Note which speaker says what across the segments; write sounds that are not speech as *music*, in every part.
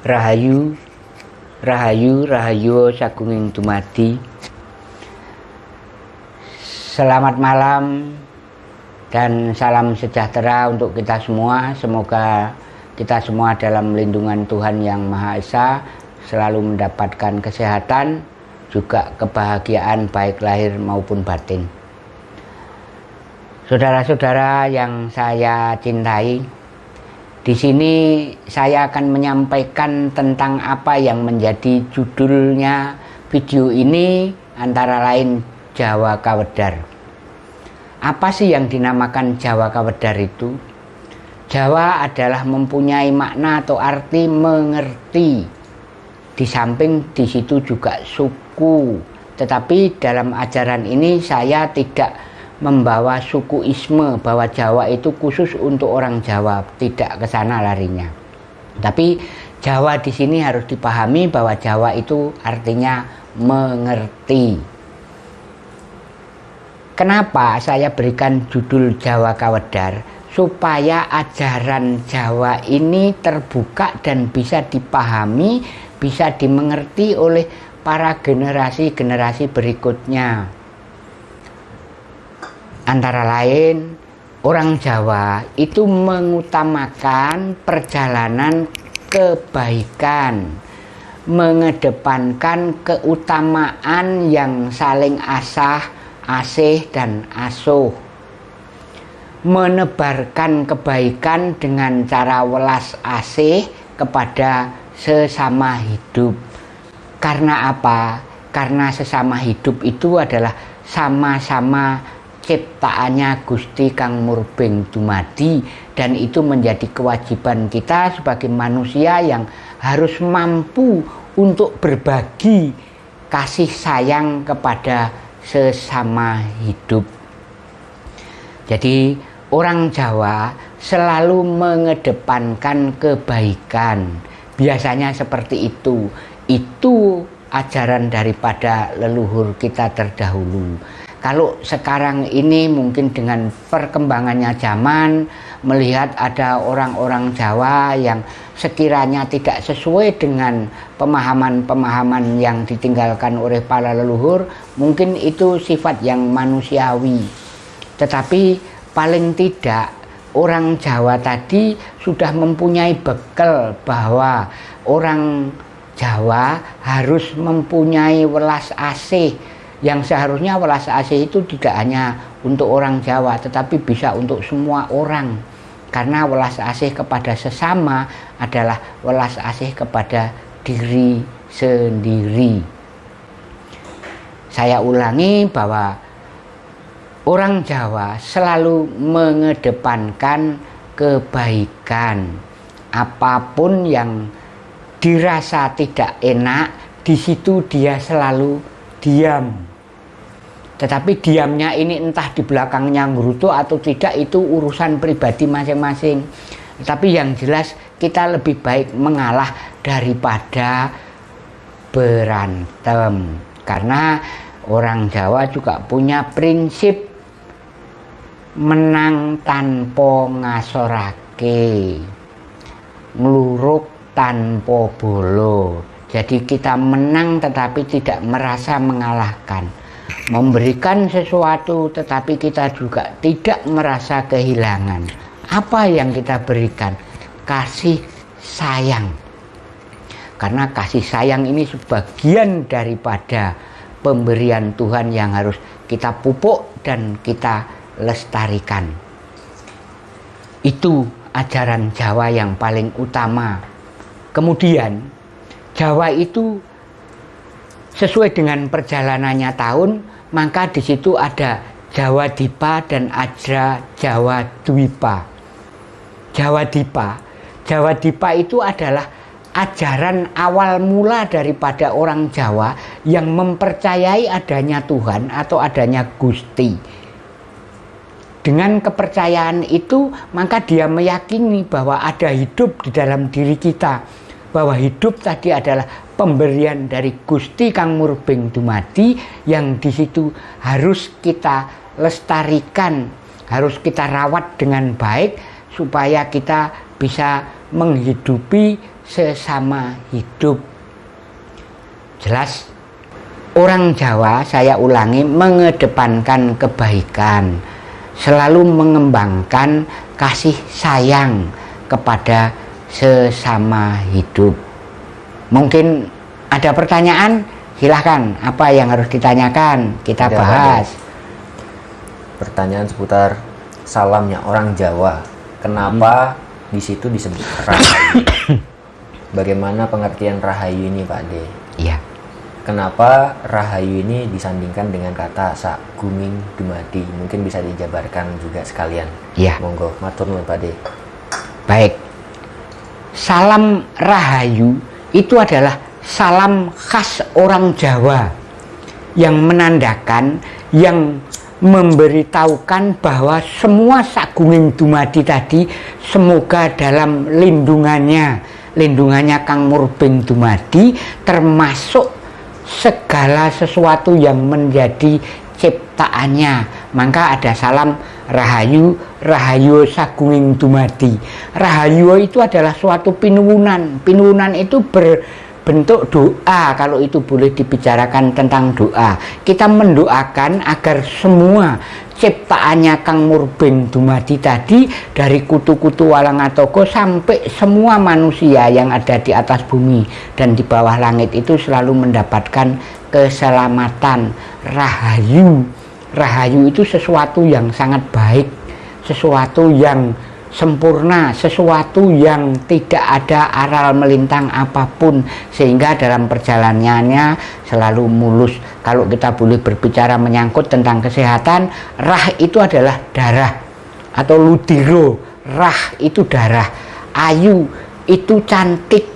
Speaker 1: Rahayu Rahayu Rahayu Sagunging Dumadi. Selamat malam dan salam sejahtera untuk kita semua. Semoga kita semua dalam lindungan Tuhan Yang Maha Esa selalu mendapatkan kesehatan juga kebahagiaan baik lahir maupun batin. Saudara-saudara yang saya cintai, di sini saya akan menyampaikan tentang apa yang menjadi judulnya video ini antara lain Jawa Kawedar. Apa sih yang dinamakan Jawa Kawedar itu? Jawa adalah mempunyai makna atau arti mengerti. Di samping di situ juga suku. Tetapi dalam ajaran ini saya tidak membawa suku isme bahwa Jawa itu khusus untuk orang Jawa, tidak ke sana larinya. Tapi Jawa di sini harus dipahami bahwa Jawa itu artinya mengerti. Kenapa saya berikan judul Jawa Kawedar? Supaya ajaran Jawa ini terbuka dan bisa dipahami, bisa dimengerti oleh para generasi-generasi berikutnya antara lain orang Jawa itu mengutamakan perjalanan kebaikan mengedepankan keutamaan yang saling asah, asih, dan asuh menebarkan kebaikan dengan cara welas asih kepada sesama hidup karena apa? karena sesama hidup itu adalah sama-sama ciptaannya Gusti Kang Murbeng Dumadi dan itu menjadi kewajiban kita sebagai manusia yang harus mampu untuk berbagi kasih sayang kepada sesama hidup. Jadi orang Jawa selalu mengedepankan kebaikan. Biasanya seperti itu. Itu ajaran daripada leluhur kita terdahulu kalau sekarang ini mungkin dengan perkembangannya zaman melihat ada orang-orang Jawa yang sekiranya tidak sesuai dengan pemahaman-pemahaman yang ditinggalkan oleh para leluhur mungkin itu sifat yang manusiawi. Tetapi paling tidak orang Jawa tadi sudah mempunyai bekal bahwa orang Jawa harus mempunyai welas asih yang seharusnya welas asih itu tidak hanya untuk orang Jawa tetapi bisa untuk semua orang. Karena welas asih kepada sesama adalah welas asih kepada diri sendiri. Saya ulangi bahwa orang Jawa selalu mengedepankan kebaikan. Apa pun yang dirasa tidak enak di situ dia selalu diam tetapi diamnya ini entah di belakangnya ngurutu atau tidak itu urusan pribadi masing-masing. Tapi yang jelas kita lebih baik mengalah daripada berantem. Karena orang Jawa juga punya prinsip menang tanpa ngasorake. Ngeluruk tanpa bolo. Jadi kita menang tetapi tidak merasa mengalahkan. Memberikan sesuatu tetapi kita juga tidak merasa kehilangan. Apa yang kita berikan? Kasih sayang. Karena kasih sayang ini sebagian daripada pemberian Tuhan yang harus kita pupuk dan kita lestarikan. Itu ajaran Jawa yang paling utama. Kemudian Jawa itu sesuai dengan perjalanannya tahun maka di situ ada Jawa Dipa dan Ajra Jawa Dwipa. Jawa Dipa, Jawa Dipa itu adalah ajaran awal mula daripada orang Jawa yang mempercayai adanya Tuhan atau adanya Gusti. Dengan kepercayaan itu, maka dia meyakini bahwa ada hidup di dalam diri kita, bahwa hidup tadi adalah pemberian dari Gusti Kang Murbeng Dumadi yang di situ harus kita lestarikan, harus kita rawat dengan baik supaya kita bisa menghidupi sesama hidup. Jelas orang Jawa saya ulangi mengedepankan kebaikan, selalu mengembangkan kasih sayang kepada sesama hidup. Mungkin ada pertanyaan, silahkan apa yang harus ditanyakan kita Tidak bahas. Ada.
Speaker 2: Pertanyaan seputar salamnya orang Jawa. Kenapa hmm. di situ disebut rahayu? *coughs* Bagaimana pengertian rahayu ini Pak De?
Speaker 1: Iya.
Speaker 2: Kenapa rahayu ini disandingkan dengan kata sak guming dumadi? Mungkin bisa dijabarkan juga sekalian.
Speaker 1: Iya.
Speaker 2: Monggo, matur nuwun Pak De.
Speaker 1: Salam rahayu itu adalah salam khas orang Jawa yang menandakan yang memberitahukan bahwa semua sagunging dumadi tadi semoga dalam lindungannya lindungannya Kang Murbing Dumadi termasuk segala sesuatu yang menjadi ciptaannya. Maka ada salam rahayu rahayu sagunging dumadi. Rahayu itu adalah suatu pinuwunan. Pinuwunan itu ber bentuk doa kalau itu boleh dibicarakan tentang doa. Kita mendoakan agar semua ciptaannya Kang Murbeng Dumadi tadi dari kutu-kutu Walangatoko sampai semua manusia yang ada di atas bumi dan di bawah langit itu selalu mendapatkan keselamatan. Rahayu rahayu itu sesuatu yang sangat baik sesuatu yang sempurna, sesuatu yang tidak ada aral melintang apa pun sehingga dalam perjalanannya selalu mulus. Kalau kita boleh berbicara menyangkut tentang kesehatan, rah itu adalah darah atau ludiro, rah itu darah, ayu itu cantik,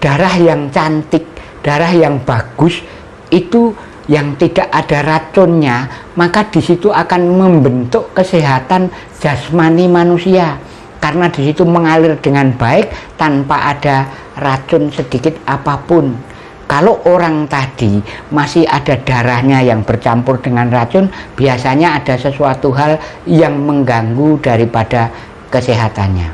Speaker 1: darah yang cantik, darah yang bagus itu yang tidak ada racunnya, maka di situ akan membentuk kesehatan jasmani manusia karena di situ mengalir dengan baik tanpa ada racun sedikit apa pun. Kalau orang tadi masih ada darahnya yang bercampur dengan racun, biasanya ada sesuatu hal yang mengganggu daripada kesehatannya.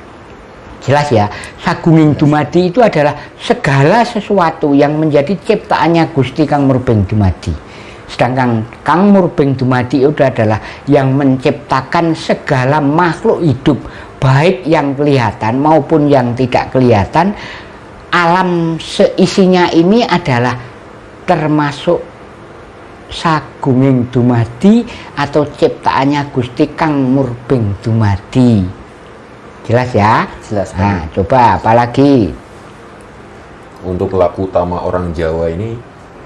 Speaker 1: Jelas ya, Sagunging Dumadi itu adalah segala sesuatu yang menjadi ciptaannya Gusti Kang Murbeng Dumadi. Sedangkan Kang Murbeng Dumadi itu adalah yang menciptakan segala makhluk hidup baik yang kelihatan maupun yang tidak kelihatan. Alam seisinya ini adalah termasuk sagunging dumadi atau ciptaannya Gusti Kang Murbing dumadi. Jelas ya?
Speaker 2: Jelas
Speaker 1: nah coba apalagi
Speaker 2: untuk laku utama orang Jawa ini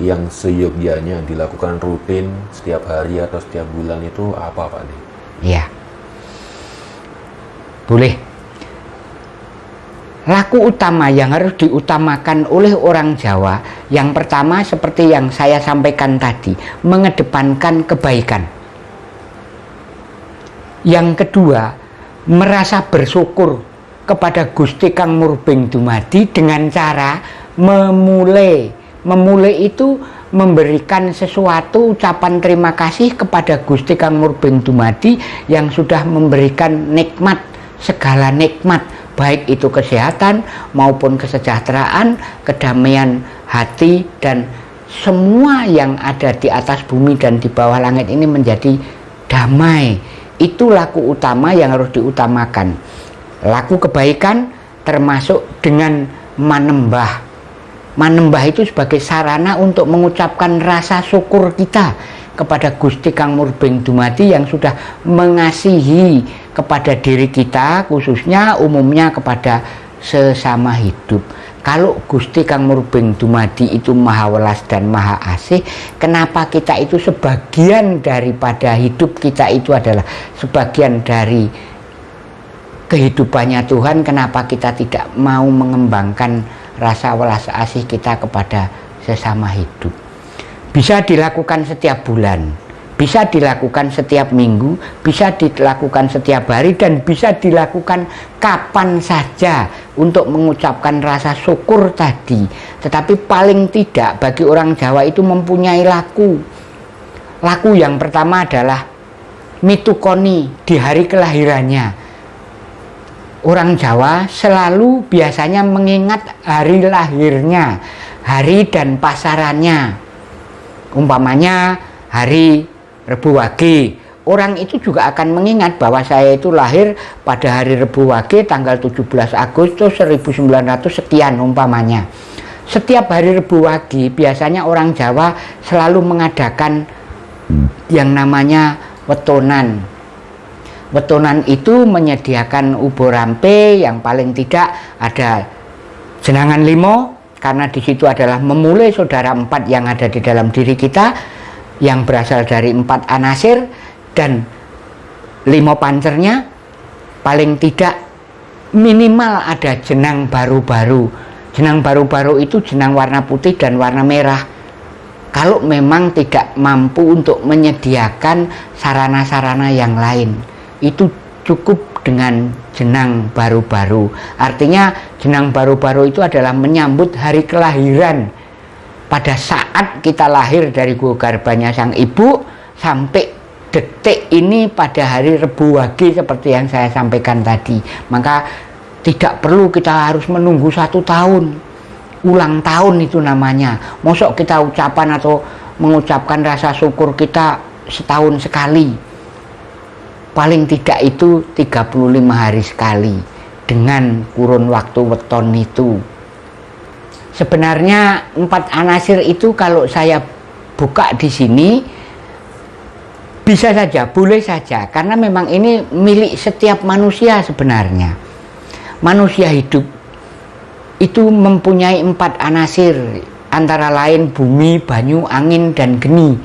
Speaker 2: yang seyogyanya dilakukan rutin setiap hari atau setiap bulan itu apa Pak
Speaker 1: Iya. Boleh. Laku utama yang harus diutamakan oleh orang Jawa yang pertama seperti yang saya sampaikan tadi mengedepankan kebaikan. Yang kedua merasa bersyukur kepada Gusti Kang Murbing Dumadi dengan cara memulai memulai itu memberikan sesuatu ucapan terima kasih kepada Gusti Kang Murbing Dumadi yang sudah memberikan nikmat segala nikmat baik itu kesehatan maupun kesejahteraan, kedamaian hati dan semua yang ada di atas bumi dan di bawah langit ini menjadi damai. Itu laku utama yang harus diutamakan. Laku kebaikan termasuk dengan manembah. Manembah itu sebagai sarana untuk mengucapkan rasa syukur kita kepada Gusti Kang Murbeng Dumati yang sudah mengasihi kepada diri kita khususnya umumnya kepada sesama hidup. Kalau Gusti Kang Murbeng Dumadi itu maha welas dan maha asih kenapa kita itu sebagian daripada hidup kita itu adalah sebagian dari kehidupannya Tuhan? Kenapa kita tidak mau mengembangkan rasa welas asih kita kepada sesama hidup bisa dilakukan setiap bulan bisa dilakukan setiap minggu, bisa dilakukan setiap hari, dan bisa dilakukan kapan saja untuk mengucapkan rasa syukur tadi. Tetapi paling tidak bagi orang Jawa itu mempunyai laku. Laku yang pertama adalah mitukoni di hari kelahirannya. Orang Jawa selalu biasanya mengingat hari lahirnya, hari dan pasarannya. Umpamanya hari Rebu Wage, orang itu juga akan mengingat bahwa saya itu lahir pada hari Rebu Wage tanggal 17 Agustus 1900 sekian umpamanya. Setiap hari Rebu Wage biasanya orang Jawa selalu mengadakan yang namanya wetonan Wetonan itu menyediakan ubo rampe yang paling tidak ada jenangan limo karena di situ adalah memulai saudara empat yang ada di dalam diri kita yang berasal dari empat anasir dan limo pancernya. Paling tidak minimal ada jenang baru-baru. Jenang baru-baru itu jenang warna putih dan warna merah. Kalau memang tidak mampu untuk menyediakan sarana-sarana yang lain itu cukup dengan jenang baru-baru. Artinya jenang baru-baru itu adalah menyambut hari kelahiran. Pada saat kita lahir dari gua garbanya sang ibu sampai detik ini pada hari Rebu Wage seperti yang saya sampaikan tadi. Maka tidak perlu kita harus menunggu satu tahun. Ulang tahun itu namanya. Mosok kita ucapan atau mengucapkan rasa syukur kita setahun sekali paling tidak itu 35 hari sekali dengan kurun waktu weton itu. Sebenarnya empat anasir itu kalau saya buka di sini bisa saja, boleh saja karena memang ini milik setiap manusia sebenarnya. Manusia hidup itu mempunyai empat anasir antara lain bumi, banyu, angin, dan geni.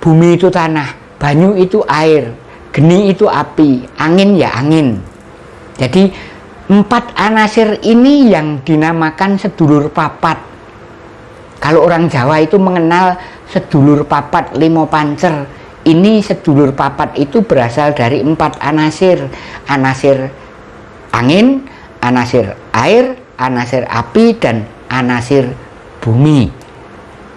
Speaker 1: Bumi itu tanah, banyu itu air geni itu api, angin ya angin. Jadi empat anasir ini yang dinamakan sedulur papat. Kalau orang Jawa itu mengenal sedulur papat limo pancer. Ini sedulur papat itu berasal dari empat anasir. Anasir angin, anasir air, anasir api, dan anasir bumi.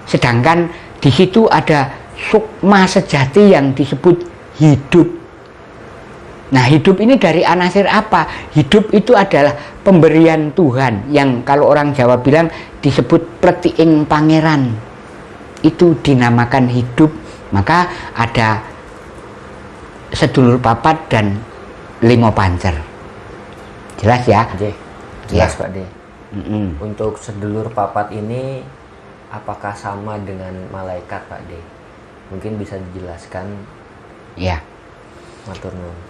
Speaker 1: Sedangkan di situ ada sukma sejati yang disebut hidup Nah hidup ini dari anasir apa? Hidup itu adalah pemberian Tuhan yang kalau orang Jawa bilang disebut pletiing pangeran. Itu dinamakan hidup. Maka ada sedulur papat dan limo pancer. Jelas ya?
Speaker 2: J. Jelas ya. Pak D.
Speaker 1: Mm -mm.
Speaker 2: Untuk sedulur papat ini apakah sama dengan malaikat Pak D? Mungkin bisa dijelaskan.
Speaker 1: Ya.
Speaker 2: Matur nuwun.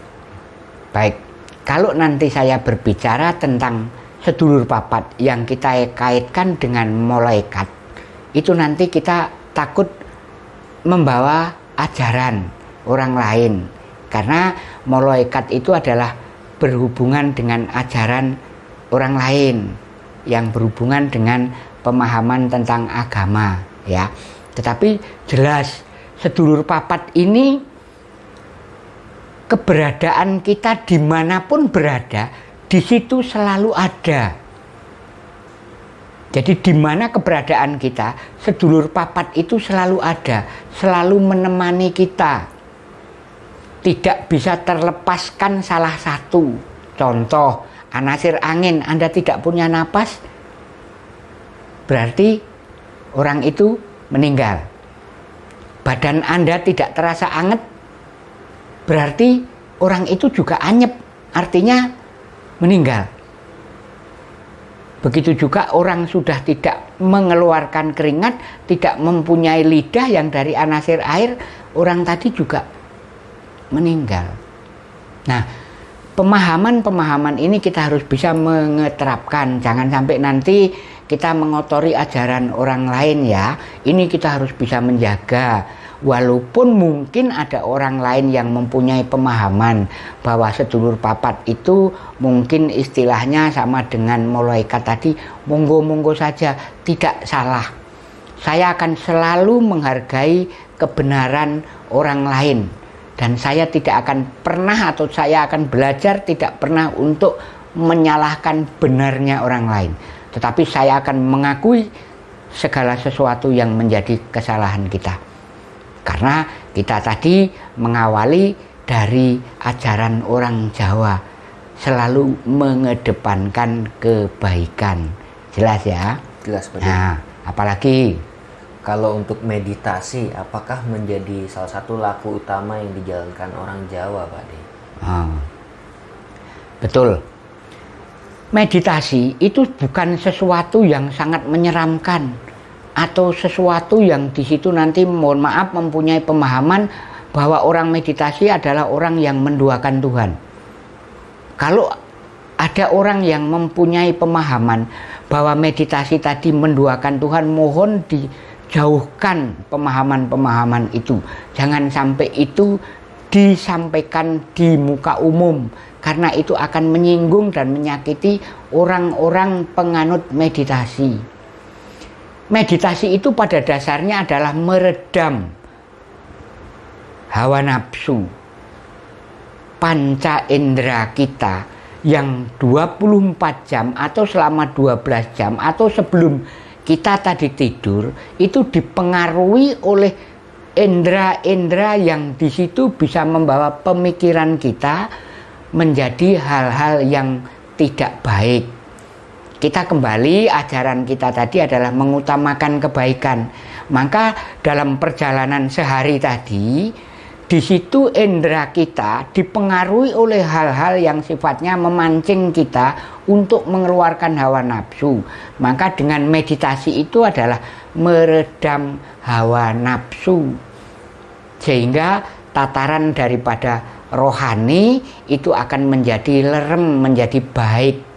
Speaker 1: Baik, kalau nanti saya berbicara tentang sedulur papat yang kita kaitkan dengan malaikat, itu nanti kita takut membawa ajaran orang lain. Karena malaikat itu adalah berhubungan dengan ajaran orang lain yang berhubungan dengan pemahaman tentang agama ya. Tetapi jelas sedulur papat ini keberadaan kita di mana pun berada, di situ selalu ada. Jadi di mana keberadaan kita, sedulur papat itu selalu ada, selalu menemani kita. Tidak bisa terlepaskan salah satu. Contoh, anasir angin, Anda tidak punya napas, berarti orang itu meninggal. Badan Anda tidak terasa anget, berarti orang itu juga anyep, artinya meninggal. Begitu juga orang sudah tidak mengeluarkan keringat, tidak mempunyai lidah yang dari anasir air, orang tadi juga meninggal. Nah, pemahaman-pemahaman ini kita harus bisa mengeterapkan. Jangan sampai nanti kita mengotori ajaran orang lain ya. Ini kita harus bisa menjaga walaupun mungkin ada orang lain yang mempunyai pemahaman bahwa sedulur papat itu mungkin istilahnya sama dengan malaikat tadi monggo-monggo saja tidak salah. Saya akan selalu menghargai kebenaran orang lain. Dan saya tidak akan pernah atau saya akan belajar tidak pernah untuk menyalahkan benarnya orang lain. Tetapi saya akan mengakui segala sesuatu yang menjadi kesalahan kita karena kita tadi mengawali dari ajaran orang Jawa selalu mengedepankan kebaikan. Jelas ya?
Speaker 2: Jelas Pak.
Speaker 1: Nah, apalagi
Speaker 2: Kalau untuk meditasi, apakah menjadi salah satu laku utama yang dijalankan orang Jawa, Pak De?
Speaker 1: Ah, betul. Meditasi itu bukan sesuatu yang sangat menyeramkan atau sesuatu yang di situ nanti mohon maaf mempunyai pemahaman bahwa orang meditasi adalah orang yang menduakan Tuhan. Kalau ada orang yang mempunyai pemahaman bahwa meditasi tadi menduakan Tuhan, mohon dijauhkan pemahaman-pemahaman itu. Jangan sampai itu disampaikan di muka umum karena itu akan menyinggung dan menyakiti orang-orang penganut meditasi. Meditasi itu pada dasarnya adalah meredam hawa nafsu, panca indera kita yang 24 jam atau selama 12 jam atau sebelum kita tadi tidur itu dipengaruhi oleh indera-indera yang di situ bisa membawa pemikiran kita menjadi hal-hal yang tidak baik. Kita kembali ajaran kita tadi adalah mengutamakan kebaikan. Maka dalam perjalanan sehari tadi di situ indera kita dipengaruhi oleh hal-hal yang sifatnya memancing kita untuk mengeluarkan hawa nafsu. Maka dengan meditasi itu adalah meredam hawa nafsu. Sehingga tataran daripada rohani itu akan menjadi lerem, menjadi baik.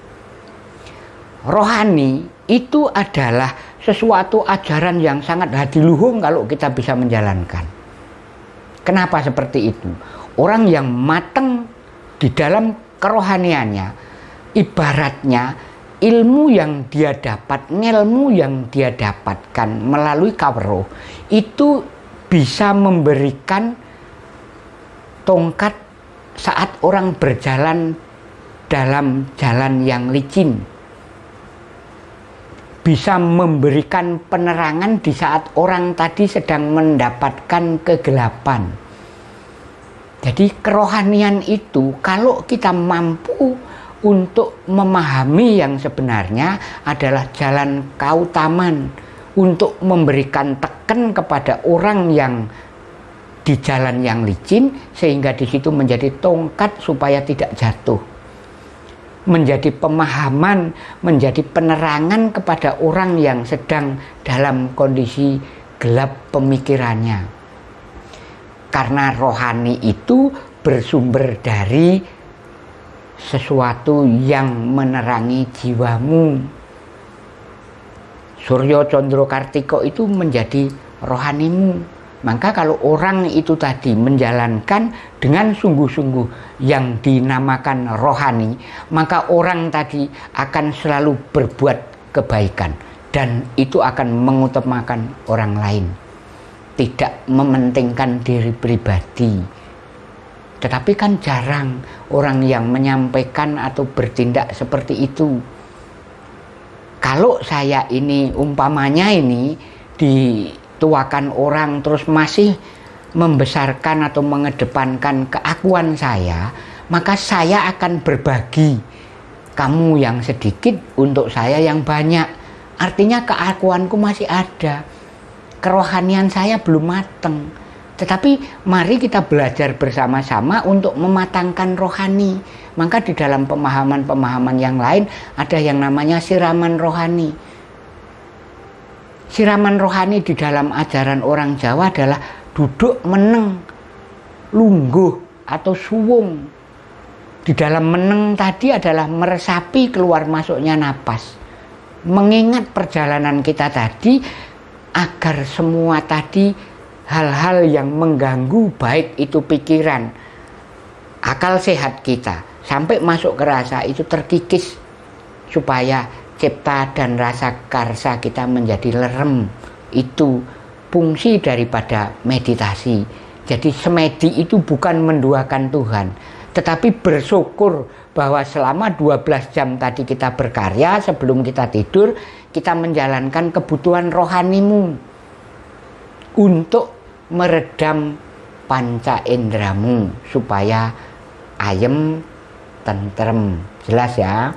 Speaker 1: Rohani itu adalah sesuatu ajaran yang sangat hadiluhung kalau kita bisa menjalankan. Kenapa seperti itu? Orang yang matang di dalam kerohaniannya, ibaratnya ilmu yang dia dapat, ilmu yang dia dapatkan melalui kawroh itu bisa memberikan tongkat saat orang berjalan dalam jalan yang licin bisa memberikan penerangan di saat orang tadi sedang mendapatkan kegelapan. Jadi kerohanian itu kalau kita mampu untuk memahami yang sebenarnya adalah jalan kautaman untuk memberikan teken kepada orang yang di jalan yang licin sehingga di situ menjadi tongkat supaya tidak jatuh menjadi pemahaman, menjadi penerangan kepada orang yang sedang dalam kondisi gelap pemikirannya. Karena rohani itu bersumber dari sesuatu yang menerangi jiwamu. Suryo Condro Kartiko itu menjadi rohanimu maka kalau orang itu tadi menjalankan dengan sungguh-sungguh yang dinamakan rohani, maka orang tadi akan selalu berbuat kebaikan dan itu akan mengutamakan orang lain. Tidak mementingkan diri pribadi. Tetapi kan jarang orang yang menyampaikan atau bertindak seperti itu. Kalau saya ini umpamanya ini di tuakan orang terus masih membesarkan atau mengedepankan keakuan saya, maka saya akan berbagi kamu yang sedikit untuk saya yang banyak. Artinya keakuanku masih ada. Kerohanian saya belum matang. Tetapi mari kita belajar bersama-sama untuk mematangkan rohani. Maka di dalam pemahaman-pemahaman yang lain ada yang namanya siraman rohani siraman rohani di dalam ajaran orang Jawa adalah duduk meneng, lungguh atau suwung. Di dalam meneng tadi adalah meresapi keluar masuknya napas. Mengingat perjalanan kita tadi agar semua tadi hal-hal yang mengganggu baik itu pikiran, akal sehat kita sampai masuk ke rasa itu terkikis supaya cipta dan rasa karsa kita menjadi lerem. Itu fungsi daripada meditasi. Jadi semedi itu bukan menduakan Tuhan tetapi bersyukur bahwa selama 12 jam tadi kita berkarya sebelum kita tidur kita menjalankan kebutuhan rohanimu untuk meredam panca indramu supaya ayem tentrem. Jelas ya